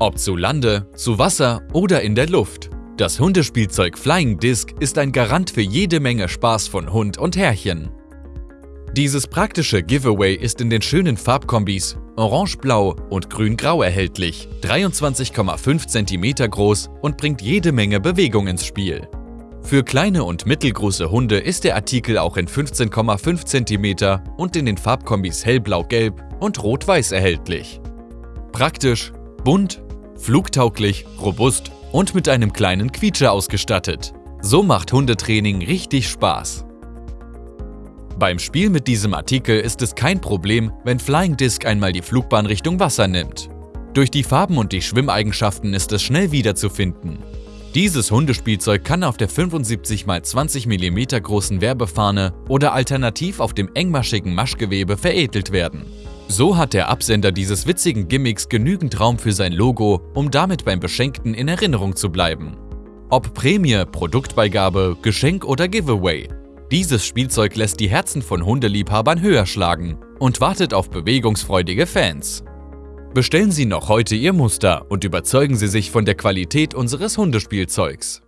Ob zu Lande, zu Wasser oder in der Luft. Das Hundespielzeug Flying Disc ist ein Garant für jede Menge Spaß von Hund und Herrchen. Dieses praktische Giveaway ist in den schönen Farbkombis Orange-Blau und Grün-Grau erhältlich, 23,5 cm groß und bringt jede Menge Bewegung ins Spiel. Für kleine und mittelgroße Hunde ist der Artikel auch in 15,5 cm und in den Farbkombis hellblau-gelb und rot-weiß erhältlich. Praktisch, bunt flugtauglich, robust und mit einem kleinen Quietscher ausgestattet. So macht Hundetraining richtig Spaß. Beim Spiel mit diesem Artikel ist es kein Problem, wenn Flying Disc einmal die Flugbahn Richtung Wasser nimmt. Durch die Farben und die Schwimmeigenschaften ist es schnell wiederzufinden. Dieses Hundespielzeug kann auf der 75 x 20 mm großen Werbefahne oder alternativ auf dem engmaschigen Maschgewebe veredelt werden. So hat der Absender dieses witzigen Gimmicks genügend Raum für sein Logo, um damit beim Beschenkten in Erinnerung zu bleiben. Ob Prämie, Produktbeigabe, Geschenk oder Giveaway. Dieses Spielzeug lässt die Herzen von Hundeliebhabern höher schlagen und wartet auf bewegungsfreudige Fans. Bestellen Sie noch heute Ihr Muster und überzeugen Sie sich von der Qualität unseres Hundespielzeugs.